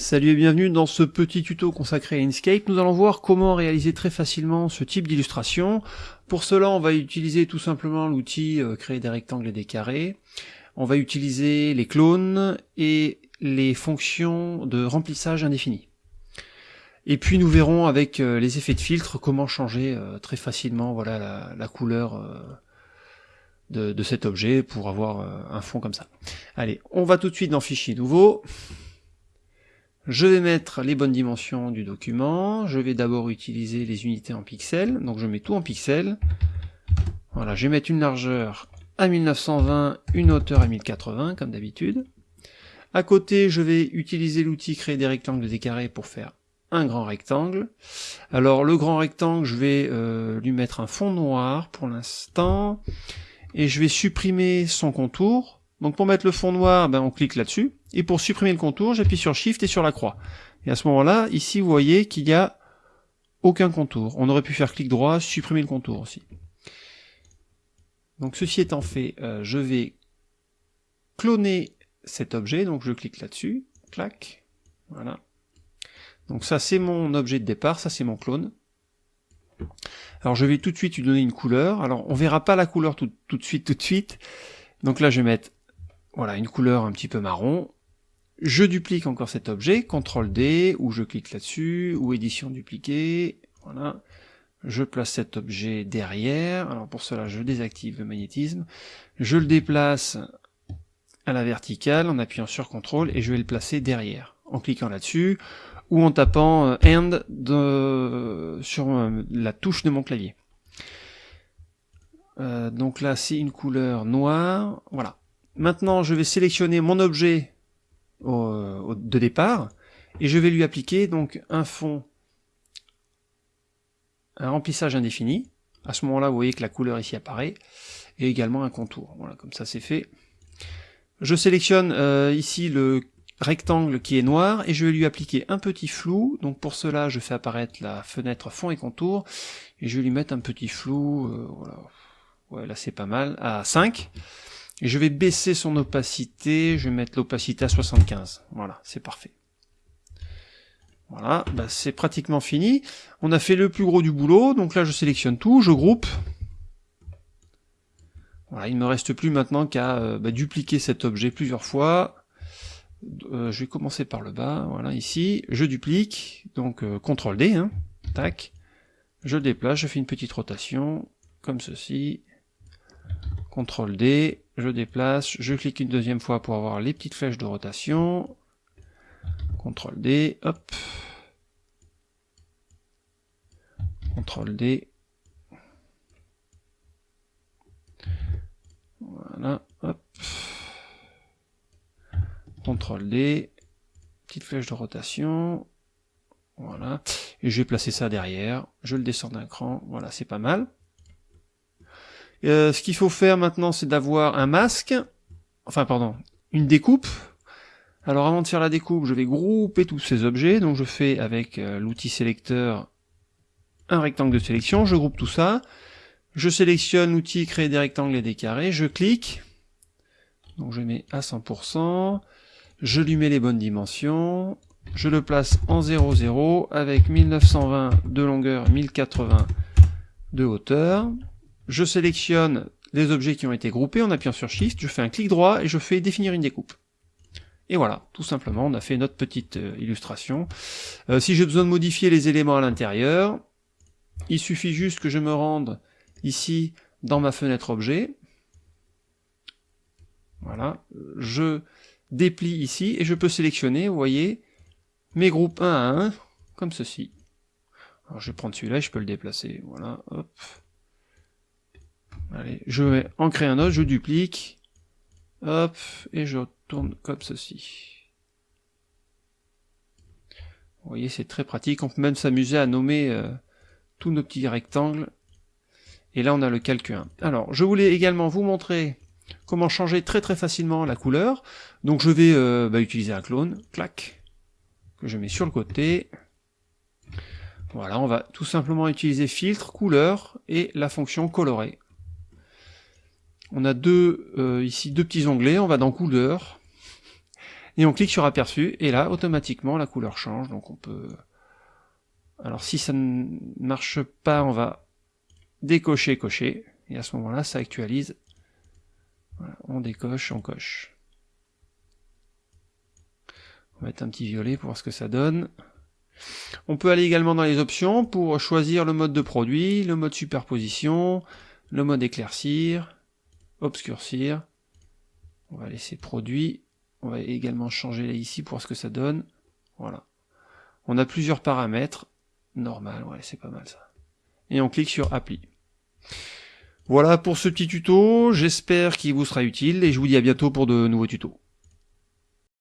Salut et bienvenue dans ce petit tuto consacré à Inkscape. Nous allons voir comment réaliser très facilement ce type d'illustration. Pour cela, on va utiliser tout simplement l'outil euh, créer des rectangles et des carrés. On va utiliser les clones et les fonctions de remplissage indéfini. Et puis nous verrons avec euh, les effets de filtre comment changer euh, très facilement voilà, la, couleur de, de, cet objet pour avoir un fond comme ça. Allez, on va tout de suite dans Fichier nouveau. Je vais mettre les bonnes dimensions du document, je vais d'abord utiliser les unités en pixels, donc je mets tout en pixels. Voilà, je vais mettre une largeur à 1920, une hauteur à 1080, comme d'habitude. À côté, je vais utiliser l'outil créer des rectangles et des carrés pour faire un grand rectangle. Alors le grand rectangle, je vais euh, lui mettre un fond noir pour l'instant, et je vais supprimer son contour, donc pour mettre le fond noir, ben on clique là-dessus, et pour supprimer le contour, j'appuie sur Shift et sur la croix. Et à ce moment-là, ici vous voyez qu'il n'y a aucun contour. On aurait pu faire clic droit, supprimer le contour aussi. Donc ceci étant fait, euh, je vais cloner cet objet, donc je clique là-dessus, clac, voilà. Donc ça c'est mon objet de départ, ça c'est mon clone. Alors je vais tout de suite lui donner une couleur, alors on verra pas la couleur tout, tout de suite, tout de suite, donc là je vais mettre voilà, une couleur un petit peu marron. Je duplique encore cet objet, CTRL D, ou je clique là-dessus, ou édition dupliquer, voilà. Je place cet objet derrière, alors pour cela je désactive le magnétisme, je le déplace à la verticale en appuyant sur CTRL et je vais le placer derrière, en cliquant là-dessus, ou en tapant euh, END de, sur euh, la touche de mon clavier. Euh, donc là c'est une couleur noire, voilà. Maintenant, je vais sélectionner mon objet de départ et je vais lui appliquer donc un fond, un remplissage indéfini. À ce moment-là, vous voyez que la couleur ici apparaît et également un contour. Voilà, comme ça c'est fait. Je sélectionne euh, ici le rectangle qui est noir et je vais lui appliquer un petit flou. Donc pour cela, je fais apparaître la fenêtre fond et contour et je vais lui mettre un petit flou. Euh, voilà. Ouais, là c'est pas mal à 5. Et je vais baisser son opacité, je vais mettre l'opacité à 75. Voilà, c'est parfait. Voilà, bah c'est pratiquement fini. On a fait le plus gros du boulot, donc là je sélectionne tout, je groupe. Voilà, il ne me reste plus maintenant qu'à euh, bah, dupliquer cet objet plusieurs fois. Euh, je vais commencer par le bas, voilà, ici. Je duplique, donc euh, CTRL D, hein, tac. Je déplace, je fais une petite rotation, comme ceci. CTRL D, je déplace, je clique une deuxième fois pour avoir les petites flèches de rotation, CTRL D, hop, CTRL D, voilà, hop, CTRL D, petite flèche de rotation, voilà, et je vais placer ça derrière, je le descends d'un cran, voilà, c'est pas mal. Euh, ce qu'il faut faire maintenant, c'est d'avoir un masque, enfin pardon, une découpe. Alors avant de faire la découpe, je vais grouper tous ces objets, donc je fais avec euh, l'outil sélecteur un rectangle de sélection, je groupe tout ça, je sélectionne l'outil créer des rectangles et des carrés, je clique, donc je mets à 100%, je lui mets les bonnes dimensions, je le place en 0,0 avec 1920 de longueur, 1080 de hauteur, je sélectionne les objets qui ont été groupés en appuyant sur Shift, je fais un clic droit et je fais définir une découpe. Et voilà, tout simplement, on a fait notre petite euh, illustration. Euh, si j'ai besoin de modifier les éléments à l'intérieur, il suffit juste que je me rende ici dans ma fenêtre objet. Voilà, je déplie ici et je peux sélectionner, vous voyez, mes groupes 1 à 1, comme ceci. Alors je vais prendre celui-là, je peux le déplacer, voilà, hop. Allez, je vais en créer un autre, je duplique, hop, et je tourne comme ceci. Vous voyez, c'est très pratique, on peut même s'amuser à nommer euh, tous nos petits rectangles. Et là, on a le calque 1. Alors, je voulais également vous montrer comment changer très très facilement la couleur. Donc je vais euh, bah, utiliser un clone, clac, que je mets sur le côté. Voilà, on va tout simplement utiliser filtre, couleur et la fonction colorer. On a deux euh, ici deux petits onglets, on va dans couleur, Et on clique sur aperçu, et là, automatiquement, la couleur change, donc on peut... Alors si ça ne marche pas, on va décocher, cocher, et à ce moment-là, ça actualise. on décoche, on coche. On va mettre un petit violet pour voir ce que ça donne. On peut aller également dans les options pour choisir le mode de produit, le mode superposition, le mode éclaircir, obscurcir. On va laisser produit. On va également changer là ici pour ce que ça donne. Voilà. On a plusieurs paramètres. Normal, ouais, c'est pas mal ça. Et on clique sur appli. Voilà pour ce petit tuto, j'espère qu'il vous sera utile et je vous dis à bientôt pour de nouveaux tutos.